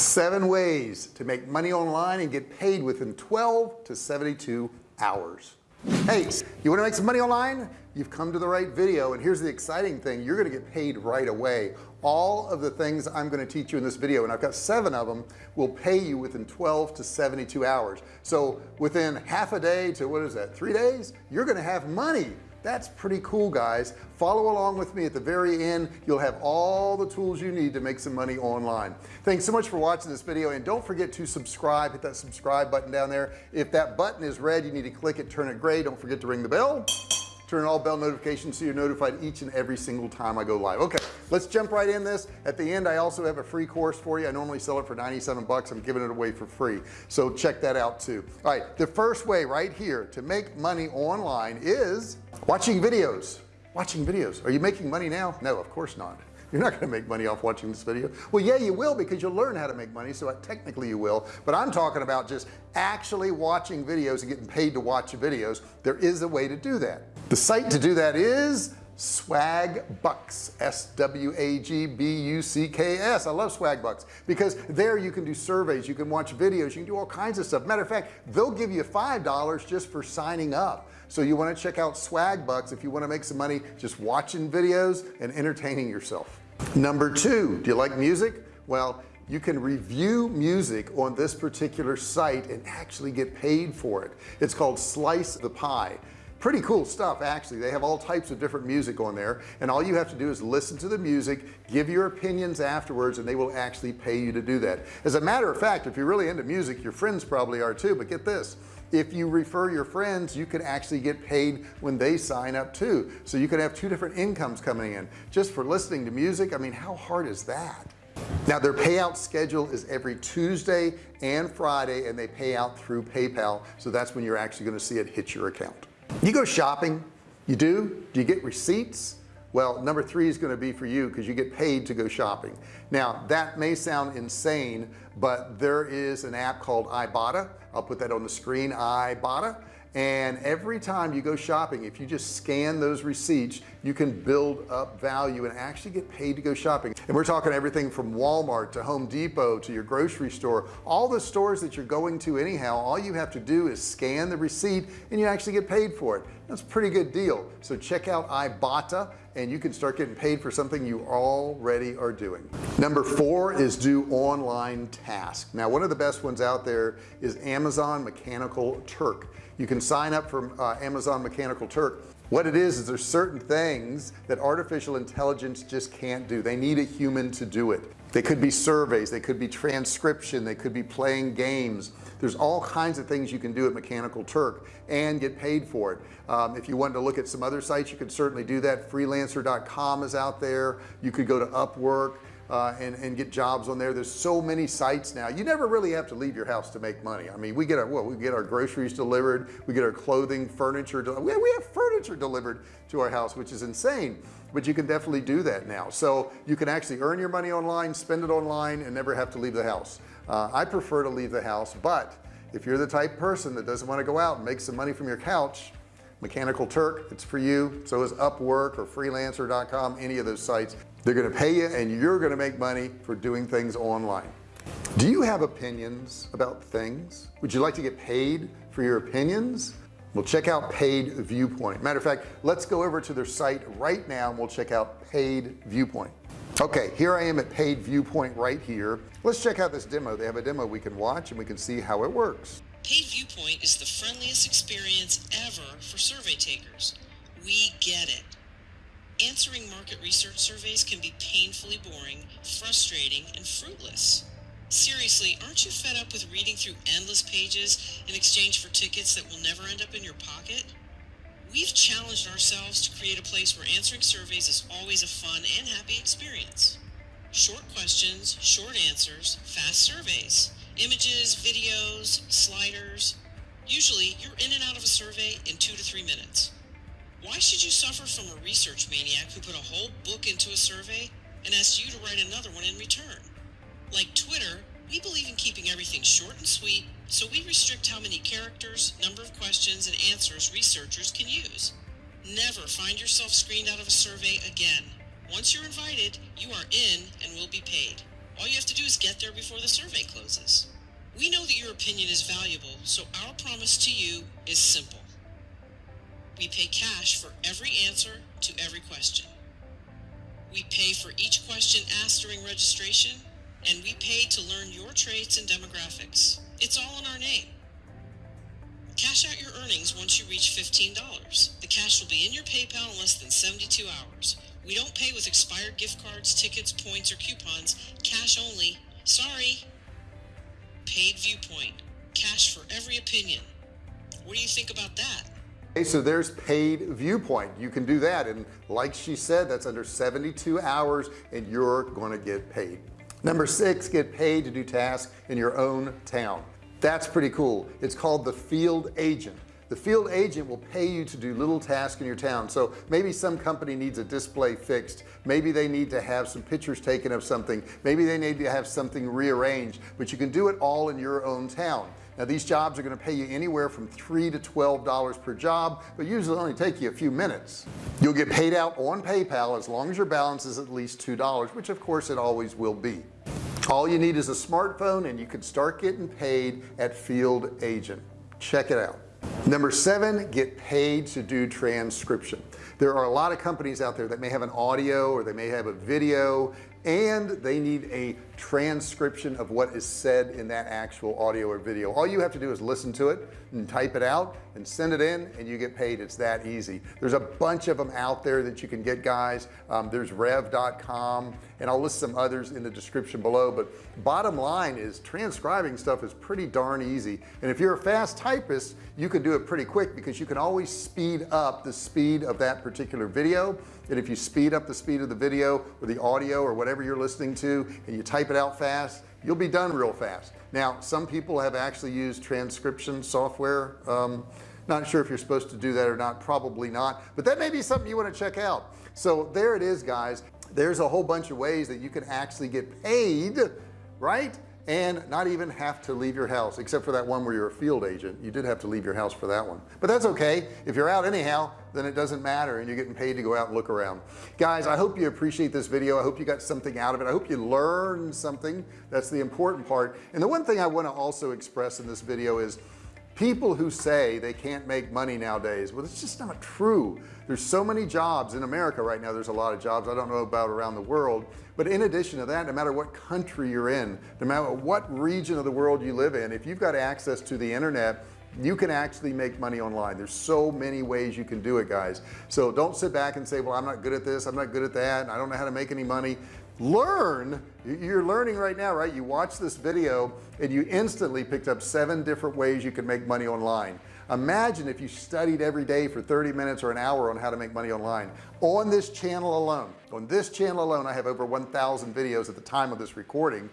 seven ways to make money online and get paid within 12 to 72 hours. Hey you want to make some money online? You've come to the right video and here's the exciting thing. You're going to get paid right away. All of the things I'm going to teach you in this video and I've got seven of them will pay you within 12 to 72 hours. So within half a day to what is that three days you're going to have money that's pretty cool guys. Follow along with me at the very end. You'll have all the tools you need to make some money online. Thanks so much for watching this video and don't forget to subscribe. Hit that subscribe button down there. If that button is red you need to click it turn it gray. Don't forget to ring the bell turn all bell notifications so you're notified each and every single time I go live. Okay let's jump right in this. At the end I also have a free course for you. I normally sell it for 97 bucks. I'm giving it away for free. So check that out too. All right the first way right here to make money online is watching videos. Watching videos. Are you making money now? No of course not. You're not going to make money off watching this video. Well yeah you will because you'll learn how to make money so technically you will. But I'm talking about just actually watching videos and getting paid to watch videos. There is a way to do that the site to do that is swag bucks s-w-a-g-b-u-c-k-s I love Swagbucks because there you can do surveys you can watch videos you can do all kinds of stuff. Matter of fact they'll give you five dollars just for signing up. So you want to check out Swagbucks if you want to make some money just watching videos and entertaining yourself. Number two do you like music? Well you can review music on this particular site and actually get paid for it. It's called slice the pie pretty cool stuff actually. They have all types of different music on there and all you have to do is listen to the music give your opinions afterwards and they will actually pay you to do that. As a matter of fact if you're really into music your friends probably are too but get this. If you refer your friends you can actually get paid when they sign up too. So you can have two different incomes coming in. Just for listening to music I mean how hard is that? Now their payout schedule is every Tuesday and Friday and they pay out through PayPal so that's when you're actually going to see it hit your account you go shopping. You do? Do you get receipts? Well number three is going to be for you because you get paid to go shopping. Now that may sound insane but there is an app called Ibotta. I'll put that on the screen Ibotta. And every time you go shopping if you just scan those receipts you can build up value and actually get paid to go shopping. And we're talking everything from Walmart to Home Depot to your grocery store. All the stores that you're going to anyhow all you have to do is scan the receipt and you actually get paid for it. That's a pretty good deal. So check out Ibotta and you can start getting paid for something you already are doing. Number four is do online tasks now one of the best ones out there is Amazon Mechanical Turk. You can sign up for uh, Amazon Mechanical Turk what it is is there's certain things that artificial intelligence just can't do. They need a human to do it. They could be surveys they could be transcription they could be playing games. There's all kinds of things you can do at Mechanical Turk and get paid for it. Um, if you wanted to look at some other sites you could certainly do that. Freelancer.com is out there. You could go to Upwork uh, and, and get jobs on there. There's so many sites now. You never really have to leave your house to make money. I mean we get our well we get our groceries delivered. We get our clothing furniture we have, we have furniture delivered to our house which is insane. But you can definitely do that now. So you can actually earn your money online spend it online and never have to leave the house. Uh, I prefer to leave the house but if you're the type person that doesn't want to go out and make some money from your couch Mechanical Turk it's for you. So is Upwork or freelancer.com any of those sites. They're going to pay you and you're going to make money for doing things online. Do you have opinions about things? Would you like to get paid for your opinions? Well check out paid viewpoint. Matter of fact let's go over to their site right now and we'll check out paid viewpoint. Okay here I am at paid viewpoint right here. Let's check out this demo. They have a demo we can watch and we can see how it works paid viewpoint is the friendliest experience ever for survey takers we get it Answering market research surveys can be painfully boring, frustrating, and fruitless. Seriously, aren't you fed up with reading through endless pages in exchange for tickets that will never end up in your pocket? We've challenged ourselves to create a place where answering surveys is always a fun and happy experience. Short questions, short answers, fast surveys, images, videos, sliders. Usually, you're in and out of a survey in two to three minutes. Why should you suffer from a research maniac who put a whole book into a survey and asked you to write another one in return? Like Twitter, we believe in keeping everything short and sweet, so we restrict how many characters, number of questions, and answers researchers can use. Never find yourself screened out of a survey again. Once you're invited, you are in and will be paid. All you have to do is get there before the survey closes. We know that your opinion is valuable, so our promise to you is simple. We pay cash for every answer to every question. We pay for each question asked during registration, and we pay to learn your traits and demographics. It's all in our name. Cash out your earnings once you reach $15. The cash will be in your PayPal in less than 72 hours. We don't pay with expired gift cards, tickets, points, or coupons. Cash only. Sorry. Paid viewpoint. Cash for every opinion. What do you think about that? Okay, so there's paid viewpoint you can do that and like she said that's under 72 hours and you're going to get paid number six get paid to do tasks in your own town that's pretty cool it's called the field agent the field agent will pay you to do little tasks in your town. So maybe some company needs a display fixed. Maybe they need to have some pictures taken of something. Maybe they need to have something rearranged. But you can do it all in your own town. Now these jobs are going to pay you anywhere from three to twelve dollars per job but usually only take you a few minutes. You'll get paid out on PayPal as long as your balance is at least two dollars which of course it always will be. All you need is a smartphone and you can start getting paid at field agent. Check it out number seven get paid to do transcription. There are a lot of companies out there that may have an audio or they may have a video and they need a transcription of what is said in that actual audio or video. All you have to do is listen to it and type it out and send it in and you get paid. It's that easy. There's a bunch of them out there that you can get guys. Um, there's rev.com and I'll list some others in the description below. But bottom line is transcribing stuff is pretty darn easy. And if you're a fast typist you can do it pretty quick because you can always speed up the speed of that particular video. And if you speed up the speed of the video or the audio or whatever you're listening to and you type it out fast you'll be done real fast. Now some people have actually used transcription software. Um, not sure if you're supposed to do that or not probably not but that may be something you want to check out. So there it is guys. There's a whole bunch of ways that you can actually get paid right and not even have to leave your house except for that one where you're a field agent. You did have to leave your house for that one. But that's okay. If you're out anyhow then it doesn't matter and you're getting paid to go out and look around. Guys I hope you appreciate this video. I hope you got something out of it. I hope you learned something. That's the important part. And the one thing I want to also express in this video is people who say they can't make money nowadays well it's just not true. There's so many jobs in America right now there's a lot of jobs I don't know about around the world but in addition to that no matter what country you're in no matter what region of the world you live in if you've got access to the internet you can actually make money online. There's so many ways you can do it guys. So don't sit back and say well I'm not good at this I'm not good at that I don't know how to make any money learn. You're learning right now right? You watch this video and you instantly picked up seven different ways you can make money online. Imagine if you studied every day for 30 minutes or an hour on how to make money online. On this channel alone on this channel alone I have over 1,000 videos at the time of this recording.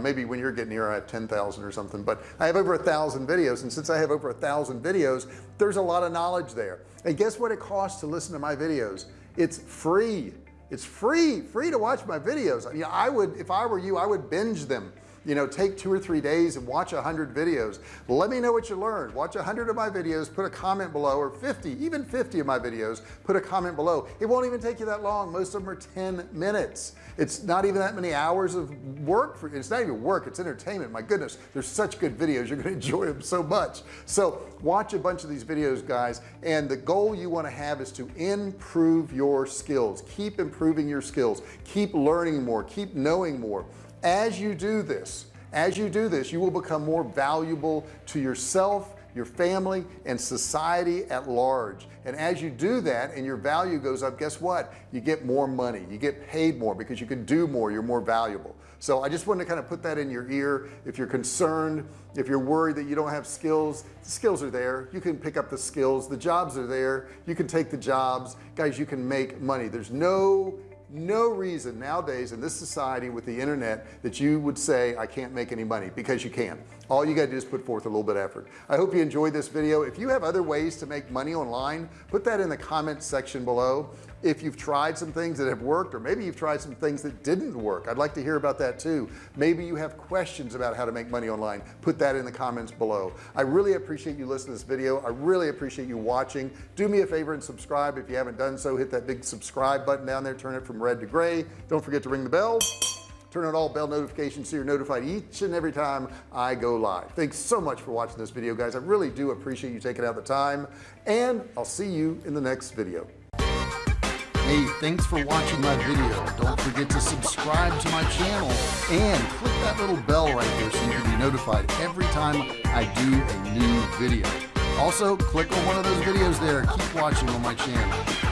Maybe when you're getting here I have 10,000 or something but I have over a thousand videos. And since I have over a thousand videos there's a lot of knowledge there. And guess what it costs to listen to my videos? It's free it's free free to watch my videos. You know, I would if I were you I would binge them you know take two or three days and watch a hundred videos. Let me know what you learned. Watch a hundred of my videos put a comment below or 50 even 50 of my videos put a comment below. It won't even take you that long. Most of them are 10 minutes. It's not even that many hours of work for it's not even work it's entertainment. My goodness there's such good videos. You're to enjoy them so much. So watch a bunch of these videos guys and the goal you want to have is to improve your skills. Keep improving your skills. Keep learning more. Keep knowing more as you do this as you do this you will become more valuable to yourself your family and society at large. And as you do that and your value goes up guess what? You get more money. You get paid more because you can do more. You're more valuable. So I just wanted to kind of put that in your ear. If you're concerned if you're worried that you don't have skills the skills are there. You can pick up the skills. The jobs are there. You can take the jobs. Guys you can make money. There's no no reason nowadays in this society with the internet that you would say I can't make any money because you can. All you got to do is put forth a little bit of effort. I hope you enjoyed this video. If you have other ways to make money online put that in the comment section below if you've tried some things that have worked or maybe you've tried some things that didn't work. I'd like to hear about that too. Maybe you have questions about how to make money online. Put that in the comments below. I really appreciate you listening to this video. I really appreciate you watching. Do me a favor and subscribe. If you haven't done so hit that big subscribe button down there. Turn it from red to gray. Don't forget to ring the bell. Turn on all bell notifications so you're notified each and every time I go live. Thanks so much for watching this video guys. I really do appreciate you taking out the time and I'll see you in the next video Hey, thanks for watching my video. Don't forget to subscribe to my channel and click that little bell right there so you can be notified every time I do a new video. Also, click on one of those videos there. Keep watching on my channel.